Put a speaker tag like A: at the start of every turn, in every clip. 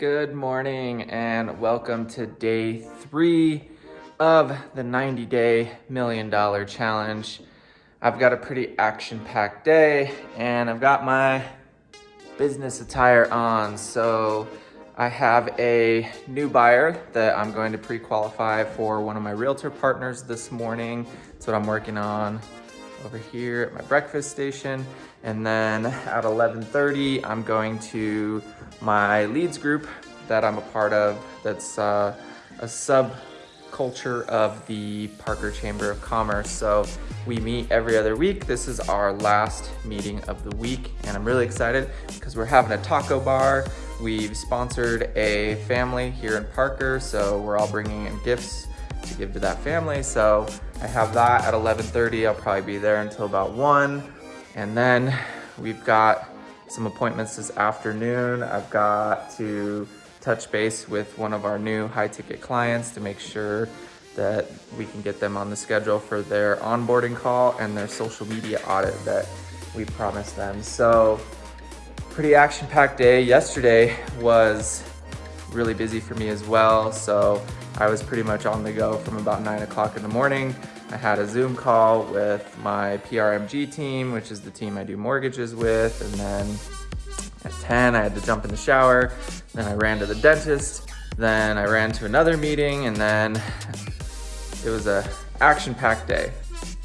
A: Good morning and welcome to day three of the 90 day million dollar challenge. I've got a pretty action packed day and I've got my business attire on. So I have a new buyer that I'm going to pre-qualify for one of my realtor partners this morning. That's what I'm working on over here at my breakfast station. And then at 11.30, I'm going to my leads group that I'm a part of that's uh, a subculture of the Parker Chamber of Commerce. So we meet every other week. This is our last meeting of the week and I'm really excited because we're having a taco bar. We've sponsored a family here in Parker, so we're all bringing in gifts to give to that family. So I have that at 11.30. I'll probably be there until about 1. And then we've got some appointments this afternoon. I've got to touch base with one of our new high ticket clients to make sure that we can get them on the schedule for their onboarding call and their social media audit that we promised them. So pretty action packed day. Yesterday was really busy for me as well. So I was pretty much on the go from about nine o'clock in the morning. I had a Zoom call with my PRMG team, which is the team I do mortgages with. And then at 10, I had to jump in the shower. Then I ran to the dentist. Then I ran to another meeting and then it was a action-packed day.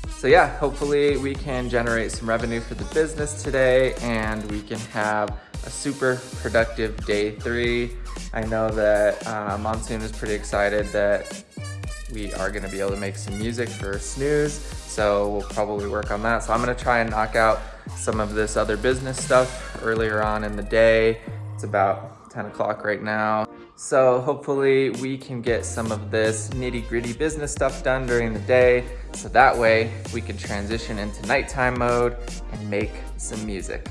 A: So yeah, hopefully we can generate some revenue for the business today and we can have a super productive day three. I know that uh, Monsoon is pretty excited that we are gonna be able to make some music for Snooze, so we'll probably work on that. So I'm gonna try and knock out some of this other business stuff earlier on in the day. It's about 10 o'clock right now. So hopefully we can get some of this nitty gritty business stuff done during the day. So that way we can transition into nighttime mode and make some music.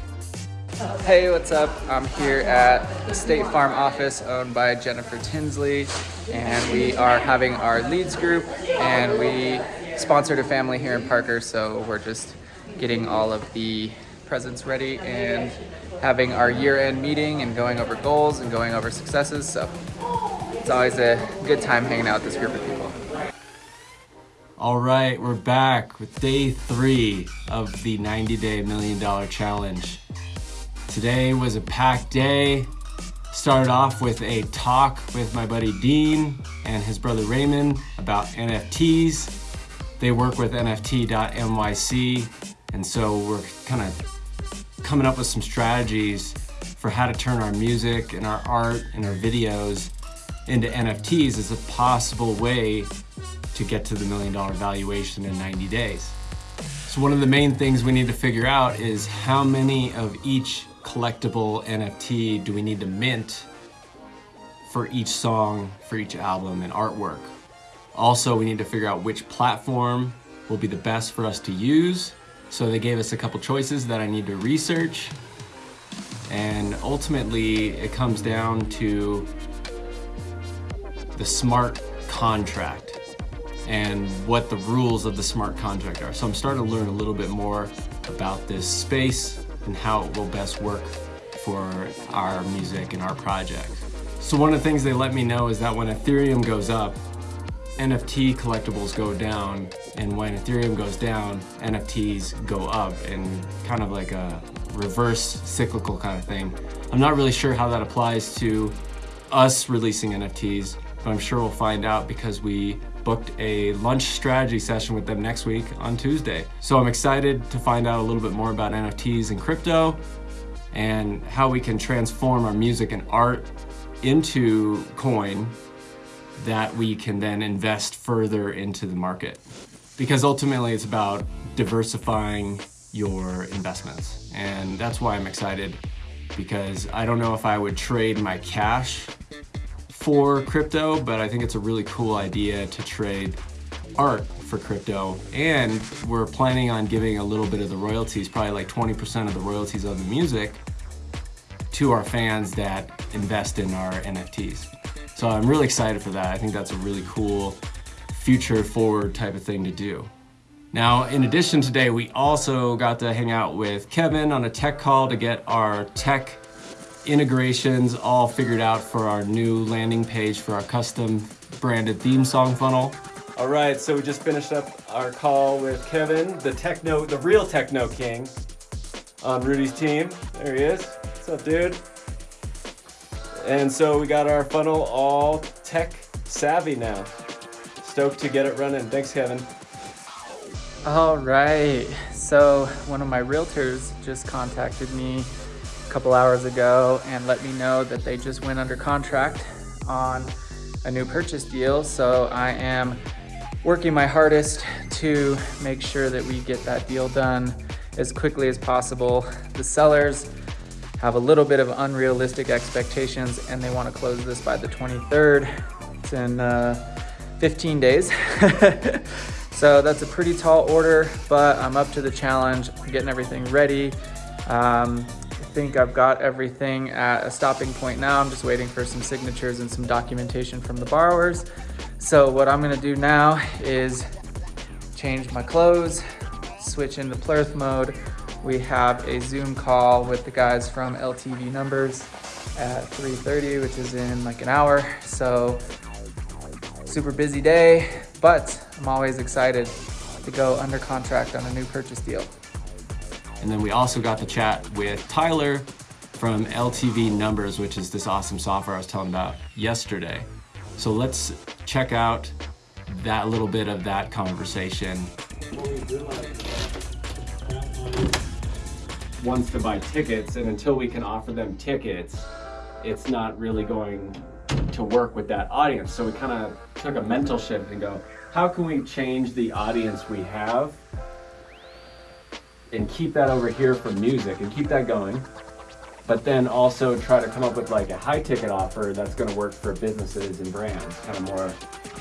A: Hey, what's up? I'm here at the State Farm office owned by Jennifer Tinsley, and we are having our leads group, and we sponsored a family here in Parker, so we're just getting all of the presents ready and having our year-end meeting and going over goals and going over successes, so it's always a good time hanging out with this group of people.
B: All right, we're back with day three of the 90 day million dollar challenge. Today was a packed day. Started off with a talk with my buddy Dean and his brother Raymond about NFTs. They work with NFT.nyc, and so we're kind of coming up with some strategies for how to turn our music and our art and our videos into NFTs as a possible way to get to the million dollar valuation in 90 days. So one of the main things we need to figure out is how many of each collectible NFT do we need to mint for each song, for each album and artwork. Also, we need to figure out which platform will be the best for us to use. So they gave us a couple choices that I need to research. And ultimately, it comes down to the smart contract and what the rules of the smart contract are. So I'm starting to learn a little bit more about this space and how it will best work for our music and our project. So one of the things they let me know is that when Ethereum goes up, NFT collectibles go down, and when Ethereum goes down, NFTs go up, and kind of like a reverse cyclical kind of thing. I'm not really sure how that applies to us releasing NFTs, but I'm sure we'll find out because we booked a lunch strategy session with them next week on Tuesday. So I'm excited to find out a little bit more about NFTs and crypto and how we can transform our music and art into coin that we can then invest further into the market. Because ultimately it's about diversifying your investments. And that's why I'm excited because I don't know if I would trade my cash for crypto, but I think it's a really cool idea to trade art for crypto. And we're planning on giving a little bit of the royalties, probably like 20% of the royalties of the music to our fans that invest in our NFTs. So I'm really excited for that. I think that's a really cool future forward type of thing to do. Now, in addition today, we also got to hang out with Kevin on a tech call to get our tech integrations all figured out for our new landing page for our custom branded theme song funnel. All right, so we just finished up our call with Kevin, the techno, the real techno king on Rudy's team. There he is. What's up, dude? And so we got our funnel all tech savvy now. Stoked to get it running. Thanks, Kevin.
A: All right. So one of my realtors just contacted me a couple hours ago and let me know that they just went under contract on a new purchase deal. So I am working my hardest to make sure that we get that deal done as quickly as possible. The sellers have a little bit of unrealistic expectations and they want to close this by the 23rd. It's in uh, 15 days. so that's a pretty tall order, but I'm up to the challenge, I'm getting everything ready. Um, think I've got everything at a stopping point now. I'm just waiting for some signatures and some documentation from the borrowers. So what I'm gonna do now is change my clothes, switch into Plurth mode. We have a Zoom call with the guys from LTV Numbers at 3.30, which is in like an hour. So super busy day, but I'm always excited to go under contract on a new purchase deal.
B: And then we also got to chat with Tyler from LTV Numbers, which is this awesome software I was telling about yesterday. So let's check out that little bit of that conversation. Wants to buy tickets, and until we can offer them tickets, it's not really going to work with that audience. So we kind of took a mental shift and go, how can we change the audience we have and keep that over here for music and keep that going but then also try to come up with like a high ticket offer that's going to work for businesses and brands kind of more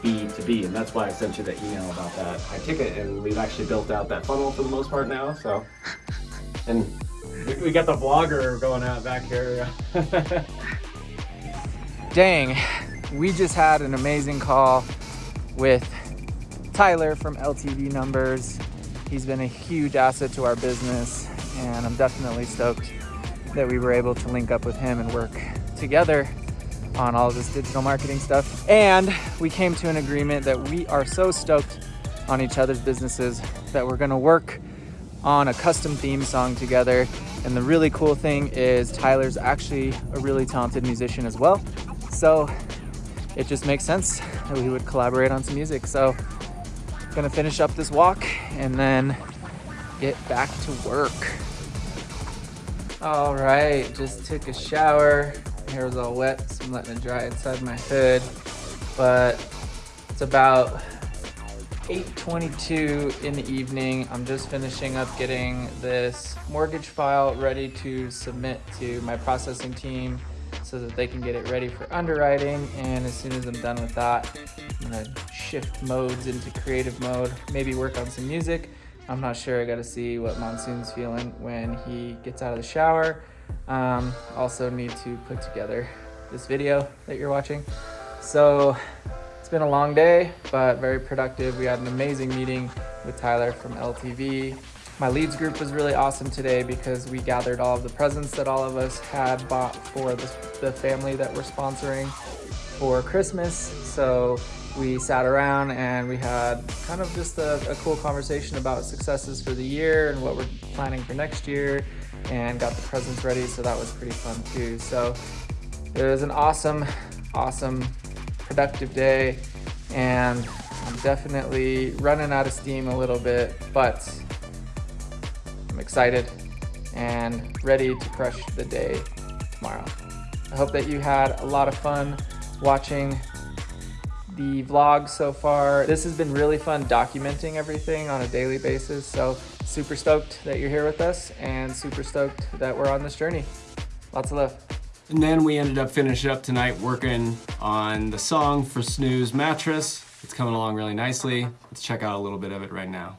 B: b to b. And that's why i sent you the email about that high ticket. And we've actually built out that funnel for the most part now so. And we got the vlogger going out back here.
A: Dang, we just had an amazing call with Tyler from LTV Numbers. He's been a huge asset to our business and I'm definitely stoked that we were able to link up with him and work together on all this digital marketing stuff. And we came to an agreement that we are so stoked on each other's businesses that we're gonna work on a custom theme song together. And the really cool thing is Tyler's actually a really talented musician as well. So it just makes sense that we would collaborate on some music. So gonna finish up this walk and then get back to work. All right, just took a shower. Hair was all wet, so I'm letting it dry inside my hood. But it's about 8.22 in the evening. I'm just finishing up getting this mortgage file ready to submit to my processing team so that they can get it ready for underwriting. And as soon as I'm done with that, I'm gonna shift modes into creative mode, maybe work on some music. I'm not sure, I gotta see what Monsoon's feeling when he gets out of the shower. Um, also need to put together this video that you're watching. So it's been a long day, but very productive. We had an amazing meeting with Tyler from LTV. My leads group was really awesome today because we gathered all of the presents that all of us had bought for the, the family that we're sponsoring for Christmas. So we sat around and we had kind of just a, a, cool conversation about successes for the year and what we're planning for next year and got the presents ready. So that was pretty fun too. So it was an awesome, awesome, productive day and I'm definitely running out of steam a little bit, but I'm excited and ready to crush the day tomorrow. I hope that you had a lot of fun watching the vlog so far. This has been really fun documenting everything on a daily basis. So super stoked that you're here with us and super stoked that we're on this journey. Lots of love.
B: And then we ended up finishing up tonight working on the song for Snooze Mattress. It's coming along really nicely. Let's check out a little bit of it right now.